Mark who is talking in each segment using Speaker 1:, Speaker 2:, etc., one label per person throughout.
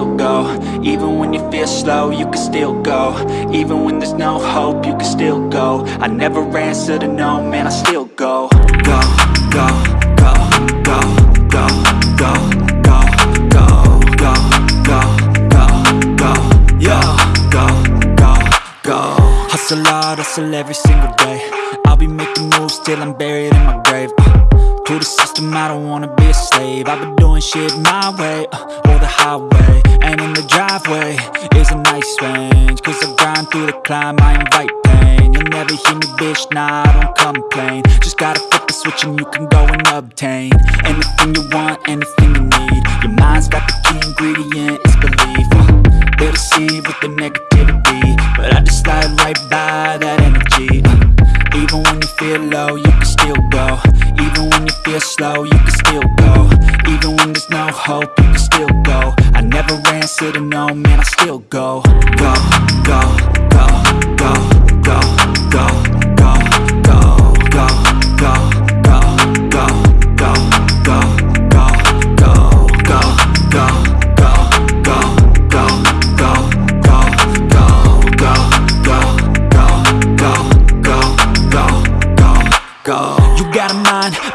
Speaker 1: still go Even when you feel slow, you can still go Even when there's no hope, you can still go I never answer to no, man, I still go Go, go, go, go, go, go, go, go, go, go, go, go, go, go, Hustle hard, hustle every single day I'll be making moves till I'm buried in my grave uh. To the system, I don't wanna be a slave I've been doing shit my way, uh, or the highway driveway is a nice range. Cause I grind through the climb, I invite pain. You'll never hear me, bitch, nah, I don't complain. Just gotta flip the switch and you can go and obtain Anything you want, anything you need. Your mind's got the key ingredient, it's belief. Uh, They'll deceive with the negativity. But I just slide right by that energy. Uh, Even when you feel low, you can still go. Even when you feel slow, you can still go. Even when there's no hope, you can still go. I never answer to no, man, I still go, go, go, go, go, go, go,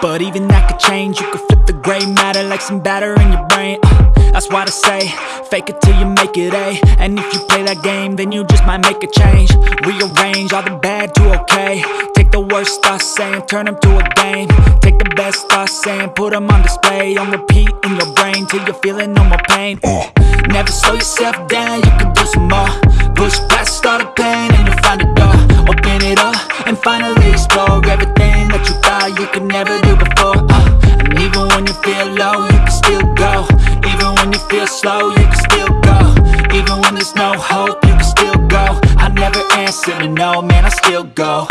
Speaker 1: but even that could change. You could flip the gray matter like some batter in your brain. Uh, that's why I say, fake it till you make it A. And if you play that game, then you just might make a change. Rearrange all the bad to okay. Take the worst thoughts saying, turn them to a game. Take the best thoughts saying, put them on display. On repeat in your brain till you're feeling no more pain. Uh, Never slow yourself down, you can do some more. Push past all the pain and you'll find a door. Open it up and finally explore everything that you thought you could never do before. Uh, and even when you feel low, you can still go. Even when you feel slow, you can still go. Even when there's no hope, you can still go. I never answer to no, man, I still go,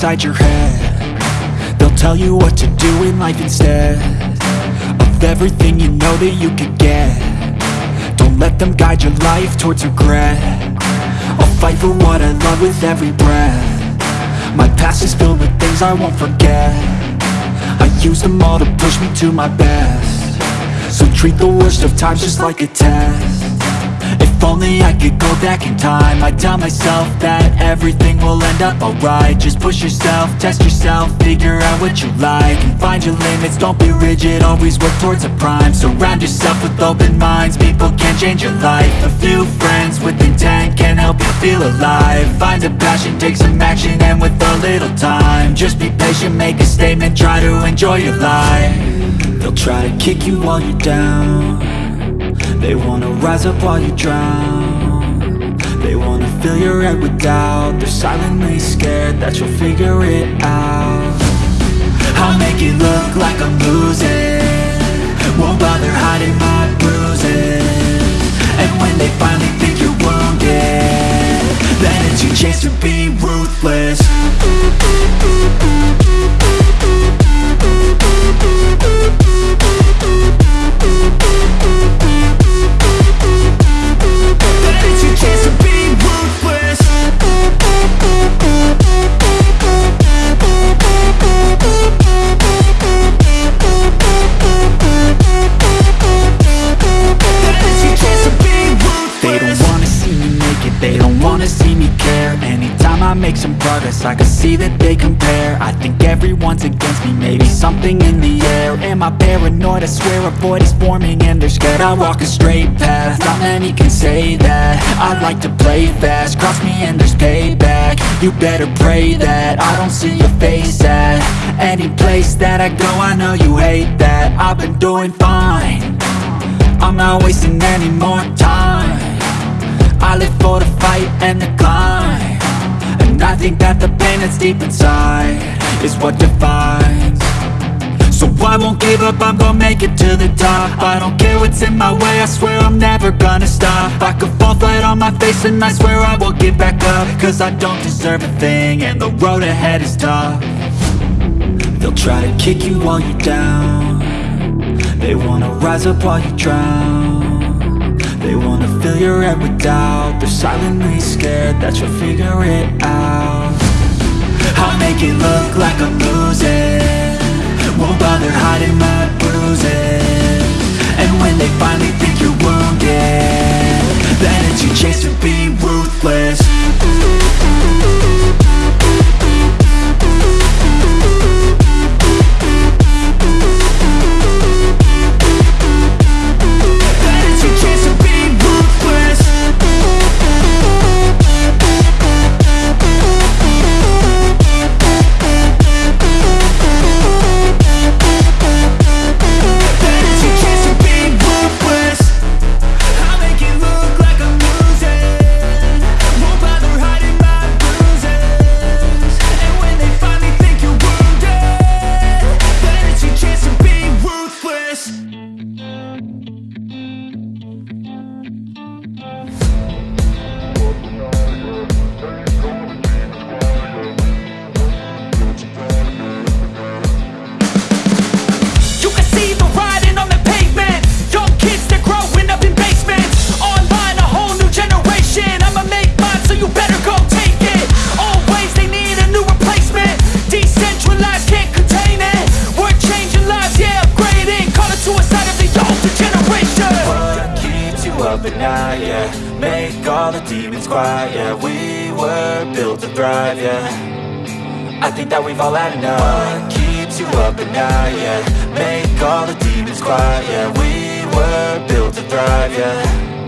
Speaker 1: inside your head. They'll tell you what to do in life instead Of everything you know that you could get. Don't let them guide your life towards regret. I'll fight for what I love with every breath. My past is filled with things I won't forget. I use them all to push me to my best. So treat the worst of times just like a test if only I could go back in time. I'd tell myself that everything will end up alright. Just push yourself, test yourself, figure out what you like And find your limits, don't be rigid, always work towards a prime. Surround yourself with open minds, people can change your life. A few friends with intent can help you feel alive. Find a passion, take some action, and with a little time Just be patient, make a statement, try to enjoy your life. They'll try to kick you while you're down they wanna rise up while you drown. They wanna fill your head with doubt. They're silently scared that you'll figure it out. I'll make it look like I'm losing. Won't bother hiding my bruises. And when they finally think you're wounded Then it's your chance to be ruthless make some progress, I can see that they compare. I think everyone's against me, maybe something in the air. Am I paranoid? I swear a void is forming and they're scared. I walk a straight path, not many can say that. I like to play fast, cross me and there's payback. You better pray that I don't see your face at Any place that I go, I know you hate that. I've been doing fine. I'm not wasting any more time. I live for the fight and the climb I think that the pain that's deep inside Is what defines. So I won't give up, I'm gonna make it to the top. I don't care what's in my way, I swear I'm never gonna stop. I could fall flat on my face and I swear I will get back up. Cause I don't deserve a thing and the road ahead is tough. They'll try to kick you while you're down. They wanna rise up while you drown Your head with doubt. They're silently scared that you'll figure it out. I'll make it look like I'm losing. Won't bother hiding my bruises. And when they finally think you're wounded Then it's your chance to be ruthless all the demons quiet, yeah We were built to thrive, yeah. I think that we've all had enough. What keeps you up at night, yeah? Make all the demons quiet, yeah. We were built to thrive, yeah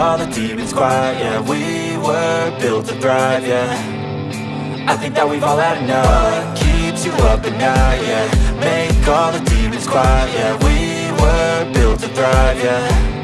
Speaker 1: all the demons quiet, yeah. We were built to thrive, yeah. I think that we've all had enough. Keeps you up at night, yeah? Make all the demons quiet, yeah. We were built to thrive, yeah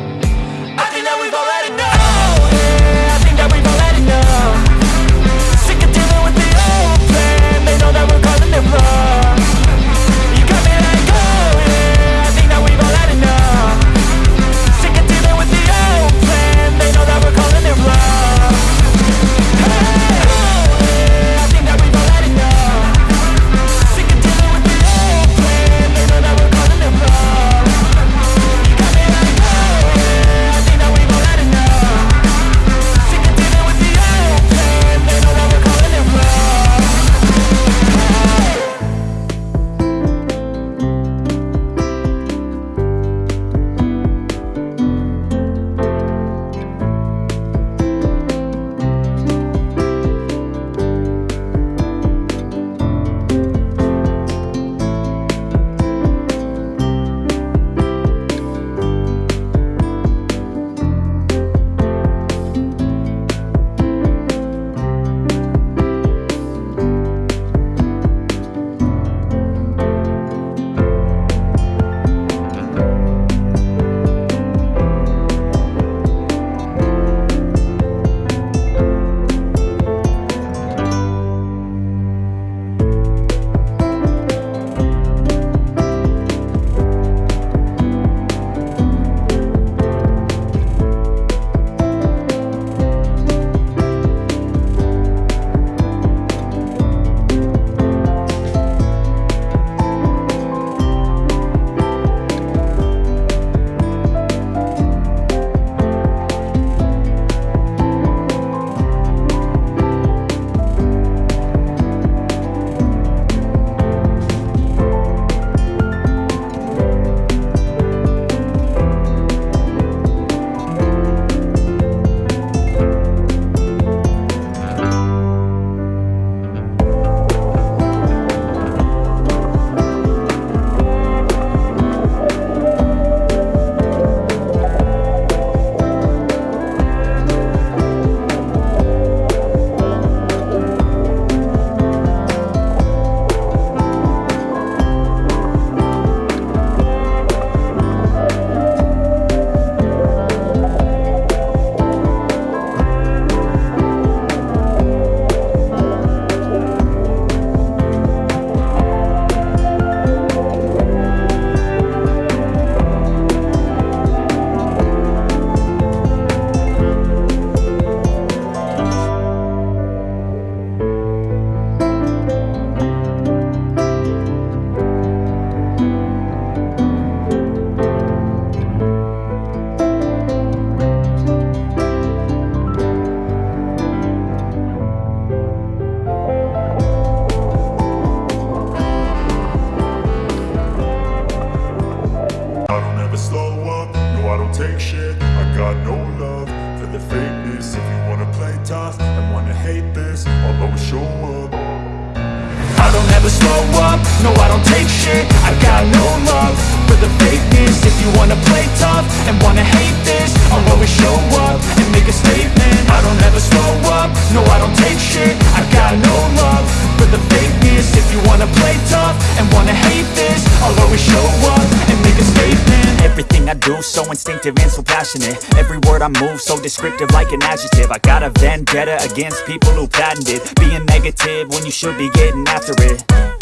Speaker 1: I got
Speaker 2: no love for the fakeness. If you wanna play tough and wanna hate this I'll always show up
Speaker 1: and make a statement. I don't ever slow up, no I don't take shit. I got no love for the fakeness. If you wanna play tough and wanna hate this I'll always show up and make a statement.
Speaker 3: Everything I do so instinctive and so passionate. Every word I move so descriptive like an adjective. I got a vendetta against people who patented Being negative when you should be getting after it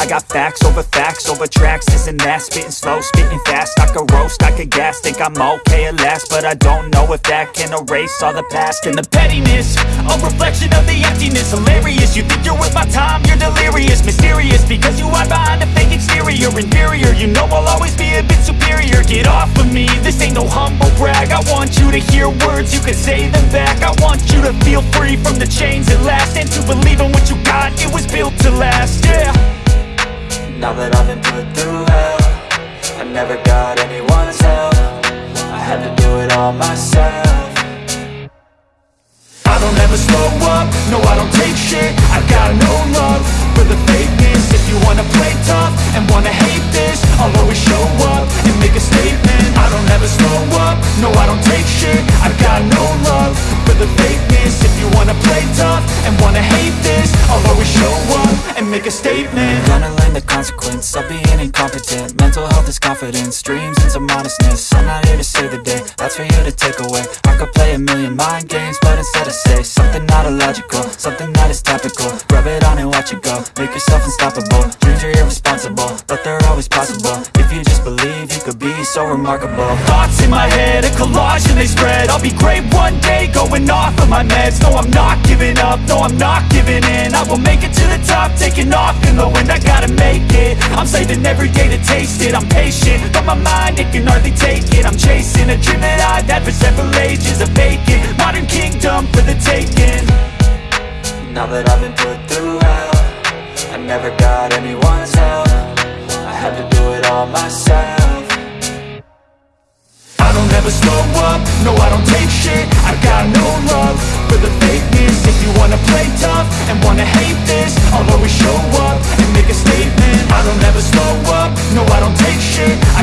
Speaker 3: I got facts over facts over tracks, this and that. Spitting slow, spitting fast, I could roast, I could gas. Think I'm okay at last, but I don't know if that can erase all the past.
Speaker 1: And the pettiness A reflection of the emptiness. Hilarious, you think you're worth my time, you're delirious. Mysterious, because you hide behind a fake exterior. Inferior, you know I'll always be a bit superior. Get off of me, this ain't no humble brag. I want you to hear words, you can say them back. I want you to feel free from the chains at last. And to believe in what you got, it was built to last, yeah
Speaker 3: Now that I've been put through hell I never got anyone's help. I had to do it all myself.
Speaker 1: I don't ever slow up, no I don't take shit. I got no love for the fakeness. If you wanna play tough and wanna hate this I'll always show up and make a statement. I don't ever slow up, no I don't take shit. I got no love for the fakeness wanna play tough and wanna hate this I'll always show up and make a statement.
Speaker 3: Gonna learn the consequence of being incompetent. Mental health is confidence, dreams and some modestness. I'm not here to save the day, that's for you to take away. I could play a million mind games, but instead I say Something not illogical, something that is topical. Rub it on and watch it go, make yourself unstoppable. Dreams are irresponsible, but they're always possible. If you just believe, you could be so remarkable.
Speaker 1: Thoughts in my head, a collage and they spread. I'll be great one day, going off of my meds. No, I'm not giving up, no, I'm not giving in. I will make it to the top, taking off in the wind. I gotta make it, I'm saving every day to taste it. I'm patient, but my mind, it can hardly take it. I'm chasing a dream that I've had for several ages A vacant, modern kingdom for the taking.
Speaker 3: Now that I've been put through hell I never got anyone's help. I had to do it all myself.
Speaker 1: I don't ever slow up, no I don't take shit. I got no love for the fakeness If you wanna play tough and wanna hate this I'll always show up and make a statement. I don't ever slow up, no I don't take shit. I